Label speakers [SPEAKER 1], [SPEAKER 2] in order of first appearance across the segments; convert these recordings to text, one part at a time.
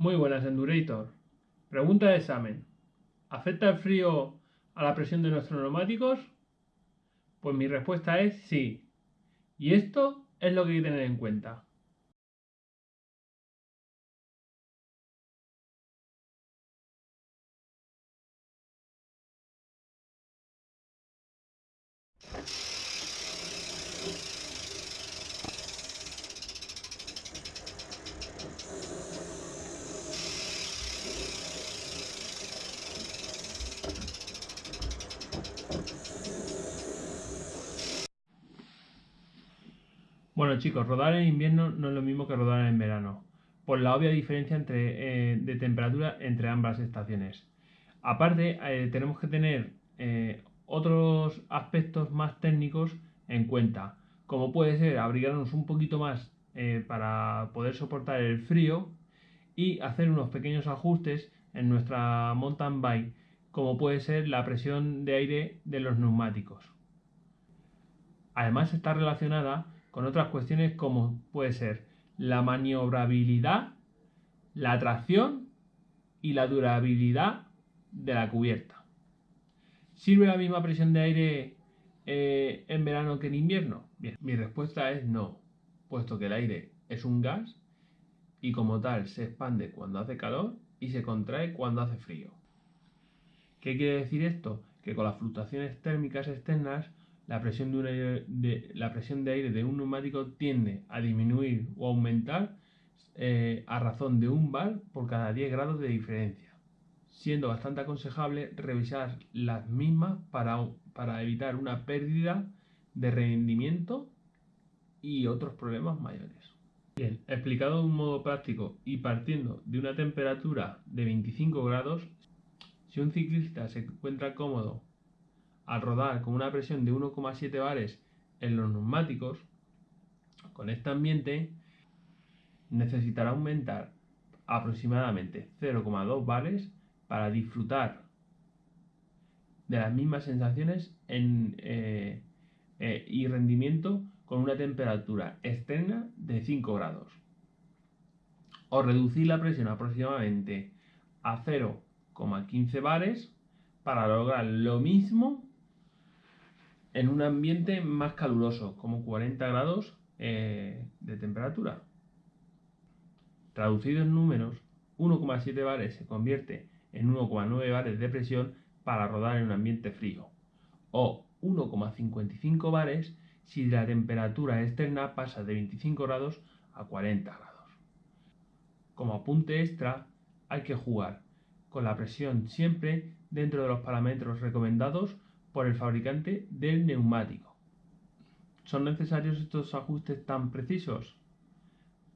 [SPEAKER 1] Muy buenas, Endurator. Pregunta de examen. ¿Afecta el frío a la presión de nuestros neumáticos? Pues mi respuesta es sí. Y esto es lo que hay que tener en cuenta. Bueno chicos, rodar en invierno no es lo mismo que rodar en verano, por la obvia diferencia eh, de temperatura entre ambas estaciones. Aparte, eh, tenemos que tener eh, otros aspectos más técnicos en cuenta, como puede ser abrigarnos un poquito más para poder soportar el frío y hacer unos pequeños ajustes en nuestra mountain bike, como puede ser la presión de aire de los neumáticos. Además está relacionada con otras cuestiones como puede ser la maniobrabilidad, la tracción y la durabilidad de la cubierta. ¿Sirve la misma presión de aire eh, en verano que en invierno? Bien, mi respuesta es no, puesto que el aire es un gas y como tal se expande cuando hace calor y se contrae cuando hace frío. ¿Qué quiere decir esto? Que con las fluctuaciones térmicas externas la presión de, aire de un neumático tiende a disminuir o aumentar eh, a razón de un bar por cada 10 grados de diferencia, siendo bastante aconsejable revisar las mismas para, para evitar una pérdida de rendimiento y otros problemas mayores. Bien, explicado de un modo práctico y partiendo de una temperatura de 25 grados, si un ciclista se encuentra cómodo al rodar con una presión de 1,7 bares en los neumáticos, con este ambiente necesitará aumentar aproximadamente 0,2 bares para disfrutar de las mismas sensaciones eh, eh, y rendimiento con una temperatura externa de 5 grados. O reducir la presión aproximadamente a 0,15 bares para lograr lo mismo en un ambiente más caluroso, como 40 grados eh, de temperatura. Traducido en números, 1,7 bares se convierte en 1,9 bares de presión para rodar en un ambiente frío, o 1,55 bares si la temperatura externa pasa de 25 grados a 40 grados. Como apunte extra, hay que jugar con la presión siempre dentro de los parámetros recomendados por el fabricante del neumático. ¿Son necesarios estos ajustes tan precisos?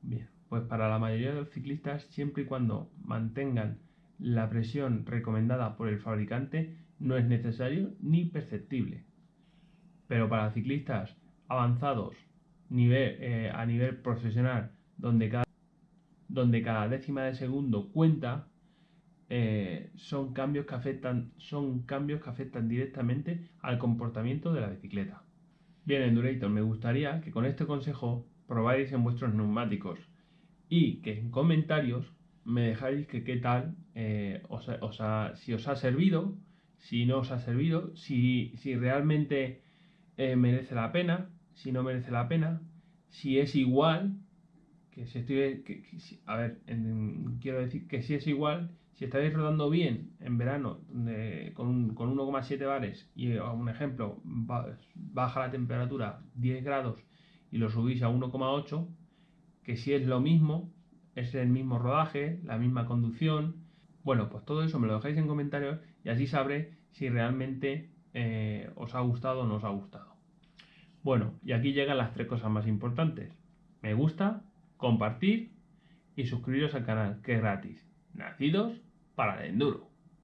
[SPEAKER 1] Bien, pues para la mayoría de los ciclistas, siempre y cuando mantengan la presión recomendada por el fabricante, no es necesario ni perceptible. Pero para ciclistas avanzados eh, a nivel profesional, donde cada décima de segundo cuenta, eh, son, cambios que afectan, son cambios que afectan directamente al comportamiento de la bicicleta. Bien, Endurator, me gustaría que con este consejo probáis en vuestros neumáticos y que en comentarios me dejáis que qué tal, eh, si os ha servido, si no os ha servido, si, si realmente eh, merece la pena, si no merece la pena, si es igual, que si estoy, a ver, quiero decir que si es igual si estáis rodando bien en verano con, 1,7 bares y a un ejemplo baja la temperatura 10 grados y lo subís a 1,8, que si es lo mismo, es el mismo rodaje, la misma conducción, bueno, pues todo eso me lo dejáis en comentarios y así sabré si realmente eh, os ha gustado o no os ha gustado. Bueno, y aquí llegan las tres cosas más importantes. Me gusta, compartir y suscribiros al canal, que es gratis nacidos para el enduro.